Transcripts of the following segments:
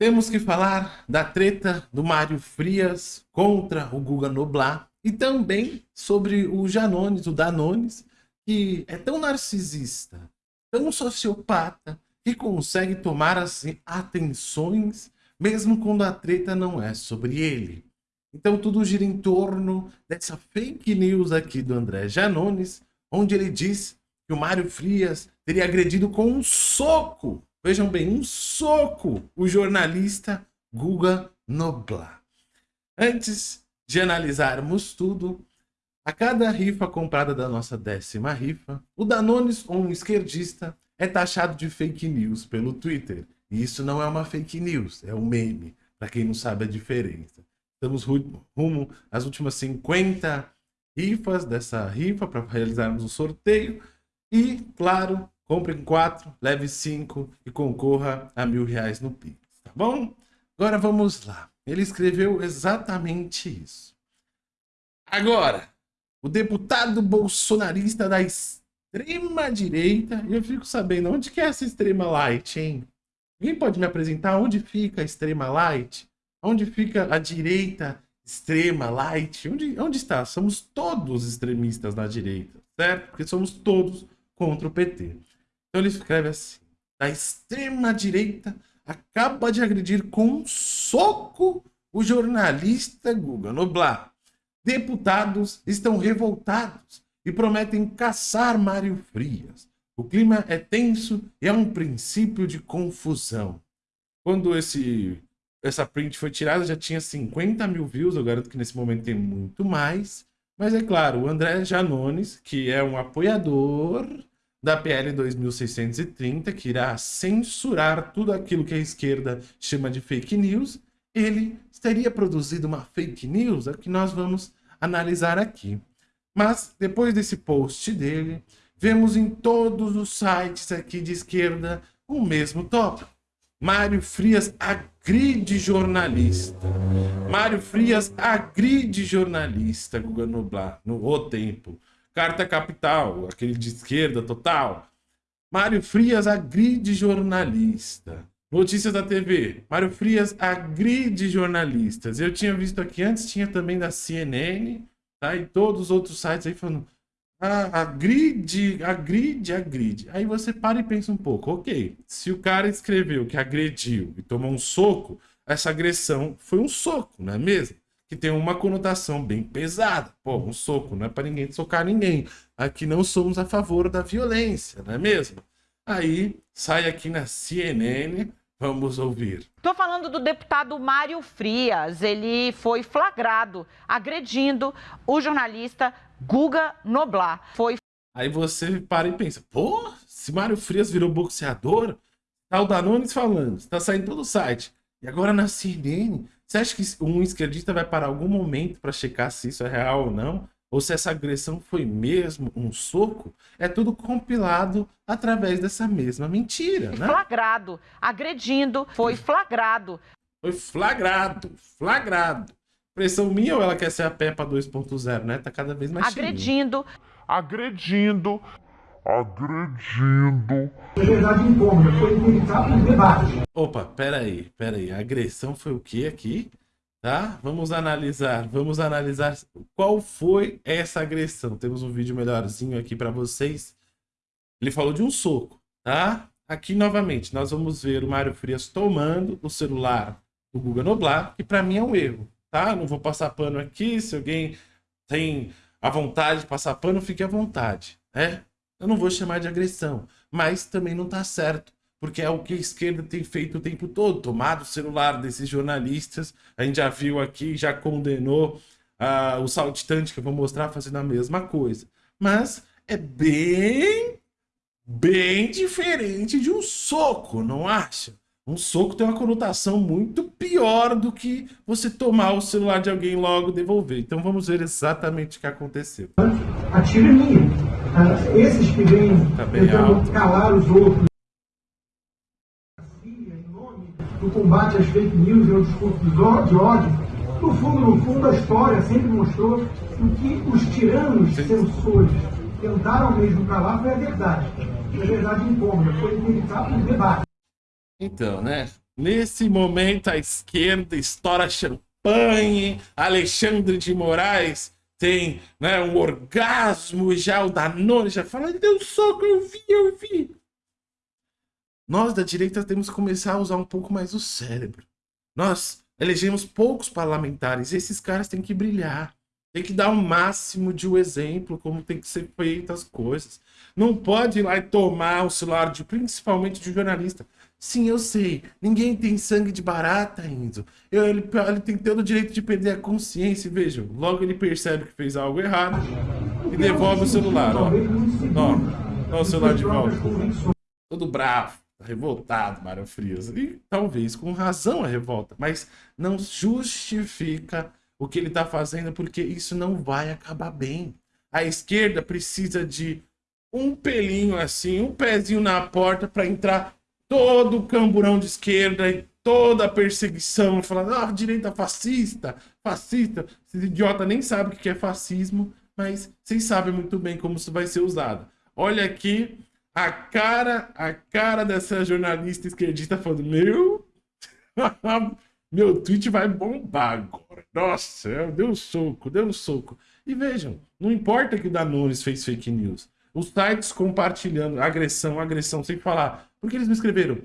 Temos que falar da treta do Mário Frias contra o Guga Noblar e também sobre o Janones, o Danones, que é tão narcisista, tão sociopata, que consegue tomar assim, atenções mesmo quando a treta não é sobre ele. Então tudo gira em torno dessa fake news aqui do André Janones, onde ele diz que o Mário Frias teria agredido com um soco Vejam bem, um soco o jornalista Guga Noblar. Antes de analisarmos tudo, a cada rifa comprada da nossa décima rifa, o Danones ou um esquerdista é taxado de fake news pelo Twitter. E isso não é uma fake news, é um meme, para quem não sabe a diferença. Estamos rumo às últimas 50 rifas dessa rifa para realizarmos o sorteio. E, claro, Compre 4, leve 5 e concorra a mil reais no Pix, tá bom? Agora vamos lá. Ele escreveu exatamente isso. Agora, o deputado bolsonarista da extrema direita, eu fico sabendo onde que é essa extrema light, hein? Alguém pode me apresentar onde fica a extrema light? Onde fica a direita extrema light? Onde, onde está? Somos todos extremistas na direita, certo? Porque somos todos contra o PT. Então ele escreve assim: da extrema direita acaba de agredir com um soco o jornalista Guga Noblar. Deputados estão revoltados e prometem caçar Mário Frias. O clima é tenso e há um princípio de confusão. Quando esse, essa print foi tirada, já tinha 50 mil views. Eu garanto que nesse momento tem muito mais. Mas é claro, o André Janones, que é um apoiador da PL 2630, que irá censurar tudo aquilo que a esquerda chama de fake news, ele teria produzido uma fake news, é o que nós vamos analisar aqui. Mas, depois desse post dele, vemos em todos os sites aqui de esquerda o mesmo tópico. Mário Frias agride jornalista. Mário Frias agride jornalista, Guga Nublar, no O Tempo. Carta Capital, aquele de esquerda total. Mário Frias agride jornalista. Notícias da TV. Mário Frias agride jornalistas. Eu tinha visto aqui antes, tinha também da CNN, tá? E todos os outros sites aí falando. Ah, agride, agride, agride. Aí você para e pensa um pouco, ok, se o cara escreveu que agrediu e tomou um soco, essa agressão foi um soco, não é mesmo? Que tem uma conotação bem pesada. Pô, um soco não é para ninguém socar ninguém. Aqui não somos a favor da violência, não é mesmo? Aí sai aqui na CNN, vamos ouvir. Estou falando do deputado Mário Frias. Ele foi flagrado agredindo o jornalista Guga Noblar. Foi. Aí você para e pensa, pô, se Mário Frias virou boxeador, tá o Danones falando, está saindo todo o site. E agora na CNN você acha que um esquerdista vai parar algum momento para checar se isso é real ou não? Ou se essa agressão foi mesmo um soco? É tudo compilado através dessa mesma mentira, né? Flagrado, agredindo, foi flagrado. Foi flagrado, flagrado. Pressão minha ou ela quer ser a Peppa 2.0, né? Tá cada vez mais Agredindo. Agredindo agredindo. Liberdade incômoda, foi inevitável um debate. Opa, peraí, peraí. A agressão foi o que aqui? Tá? Vamos analisar, vamos analisar qual foi essa agressão. Temos um vídeo melhorzinho aqui para vocês. Ele falou de um soco, tá? Aqui novamente, nós vamos ver o Mário Frias tomando o celular do Guga Noblar, que para mim é um erro, tá? Não vou passar pano aqui, se alguém tem a vontade de passar pano, fique à vontade, né? Eu não vou chamar de agressão, mas também não está certo, porque é o que a esquerda tem feito o tempo todo, tomado o celular desses jornalistas. A gente já viu aqui, já condenou uh, o saltitante que eu vou mostrar fazendo a mesma coisa. Mas é bem, bem diferente de um soco, não acha? Um soco tem uma conotação muito pior do que você tomar o celular de alguém e logo devolver. Então vamos ver exatamente o que aconteceu. Atira em mim. Ah, esses que vêm tá tentando calar os outros do combate às fake news e ao discurso de ódio, no fundo, no fundo, a história sempre mostrou que os tiranos Sim. censores tentaram mesmo calar foi a verdade. E a verdade incômoda, foi inevitável um debate. Então, né? Nesse momento, a esquerda estoura champanhe, Alexandre de Moraes tem né, um orgasmo, já o Danone já fala, deu soco, eu vi, eu vi. Nós da direita temos que começar a usar um pouco mais o cérebro. Nós elegemos poucos parlamentares, esses caras têm que brilhar. Tem que dar o um máximo de um exemplo, como tem que ser feitas as coisas. Não pode ir lá e tomar o celular, de, principalmente de jornalista. Sim, eu sei. Ninguém tem sangue de barata, Enzo. Eu, ele, ele tem todo o direito de perder a consciência. Vejam, logo ele percebe que fez algo errado e devolve o celular. Ó, ó, ó o celular de volta. Todo bravo, revoltado, Mário Frias. E talvez com razão a revolta, mas não justifica o que ele está fazendo, porque isso não vai acabar bem. A esquerda precisa de um pelinho assim, um pezinho na porta para entrar todo o camburão de esquerda e toda a perseguição, falando, ah, direita fascista, fascista. Esses idiotas nem sabem o que é fascismo, mas vocês sabem muito bem como isso vai ser usado. Olha aqui a cara, a cara dessa jornalista esquerdista falando, meu, meu tweet vai bombar agora. Nossa, deu um soco, deu um soco. E vejam, não importa que o Danones fez fake news. Os sites compartilhando agressão, agressão, sem falar. Porque eles me escreveram.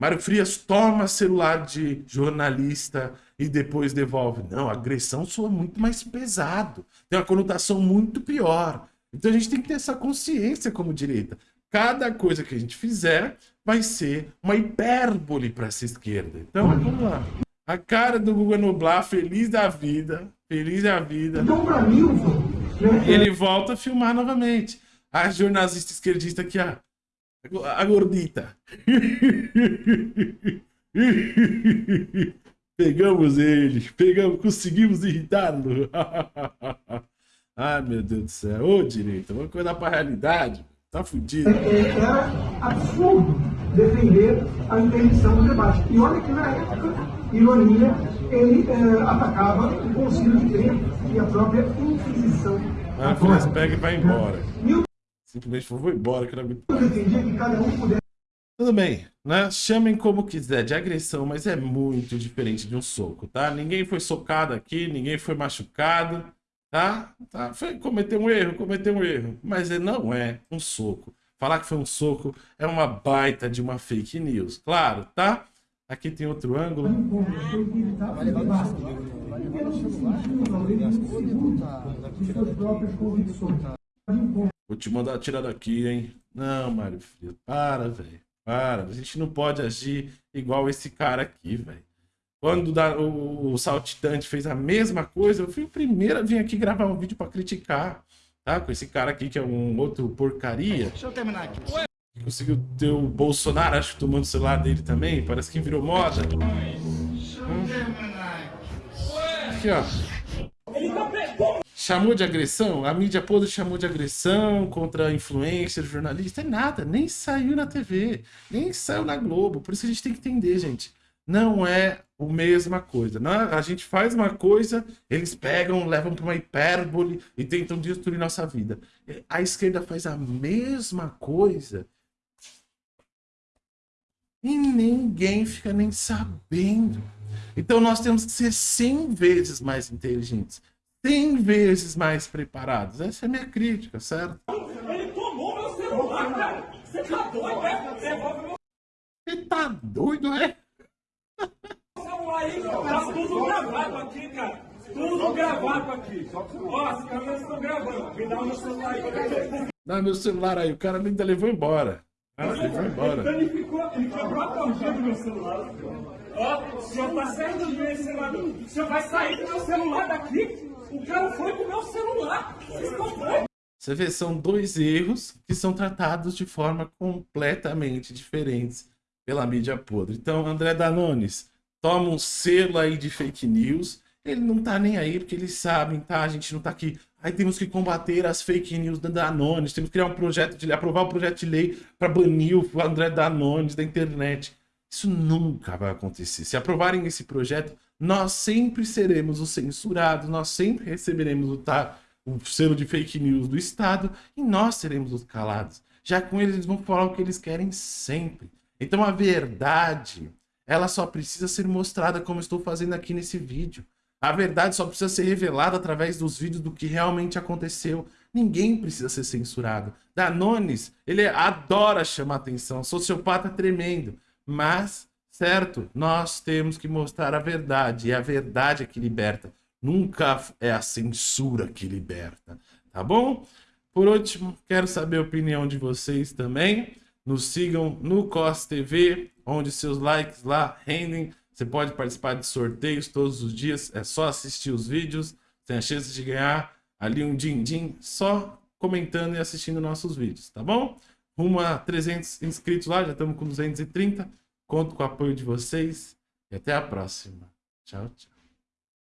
Mário Frias toma celular de jornalista e depois devolve. Não, agressão soa muito mais pesado. Tem uma conotação muito pior. Então a gente tem que ter essa consciência como direita. Cada coisa que a gente fizer vai ser uma hipérbole para essa esquerda. Então, vamos lá. A cara do Google Nublar, feliz da vida, feliz da vida. Então, pra mim, ele volta a filmar novamente. A jornalista esquerdista aqui, a, a gordita. Pegamos eles, pegamos, conseguimos irritá-lo. Ai, meu Deus do céu. Ô, direito, vamos acordar pra realidade. Tá fudido. É, era absurdo defender a interdição do debate. E olha que na época, ironia, ele é, atacava o Conselho de Trento e a própria Inquisição. Ah, pega e vai embora. Simplesmente vou embora, que não Tudo bem, né? Chamem como quiser de agressão, mas é muito diferente de um soco, tá? Ninguém foi socado aqui, ninguém foi machucado, tá? tá? Foi, cometeu um erro, cometeu um erro, mas não é um soco. Falar que foi um soco é uma baita de uma fake news, claro, tá? Aqui tem outro ângulo. Vou te mandar tirar daqui, hein? Não, Mário Filho, para, velho. Para. A gente não pode agir igual esse cara aqui, velho. Quando o, Saltitante fez a mesma coisa, eu fui o primeiro a vir aqui gravar um vídeo para criticar, tá? Com esse cara aqui que é um outro porcaria. Deixa eu terminar aqui. Conseguiu ter o Bolsonaro, acho que tomando o celular dele também. Parece que virou moda. Hum. Aqui, ó. Chamou de agressão? A mídia podre chamou de agressão contra influencer, jornalista. É nada, nem saiu na TV, nem saiu na Globo. Por isso a gente tem que entender, gente. Não é a mesma coisa. Não, é? a gente faz uma coisa, eles pegam, levam para uma hipérbole e tentam destruir nossa vida. A esquerda faz a mesma coisa e ninguém fica nem sabendo. Então nós temos que ser 100 vezes mais inteligentes, 100 vezes mais preparados. Essa é a minha crítica, certo? Ele tomou meu celular, cara. Você tá doido, é? Você tá doido, é? celular aí, tá tudo gravado aqui, cara. Tudo gravado aqui. Ó, as câmeras estão gravando. Me dá o meu celular aí. Dá meu celular aí. O cara ainda levou embora. Ah, ele foi embora. Então ele ficou, ele quebrou a corrida do meu celular. Ó, o senhor tá saindo do meu celular. O senhor vai sair do meu celular daqui? O cara foi com o meu celular. Você vê, são dois erros que são tratados de forma completamente diferentes pela mídia podre. Então, André Danones toma um selo aí de fake news. Ele não tá nem aí, porque eles sabem, tá? A gente não tá aqui Aí temos que combater as fake news da Danones, temos que criar um projeto de lei, aprovar um projeto de lei para banir o André Danones da internet. Isso nunca vai acontecer. Se aprovarem esse projeto, nós sempre seremos os censurados, nós sempre receberemos o, tá, o selo de fake news do Estado e nós seremos os calados. Já com eles, eles vão falar o que eles querem sempre. Então a verdade ela só precisa ser mostrada como estou fazendo aqui nesse vídeo. A verdade só precisa ser revelada através dos vídeos do que realmente aconteceu. Ninguém precisa ser censurado. Danones, ele adora chamar atenção, sociopata tremendo. Mas, certo, nós temos que mostrar a verdade. E a verdade é que liberta. Nunca é a censura que liberta. Tá bom? Por último, quero saber a opinião de vocês também. Nos sigam no COS TV, onde seus likes lá rendem. Você pode participar de sorteios todos os dias. É só assistir os vídeos. Tem a chance de ganhar ali um din-din só comentando e assistindo nossos vídeos, tá bom? Rumo a 300 inscritos lá, já estamos com 230. Conto com o apoio de vocês e até a próxima. Tchau, tchau.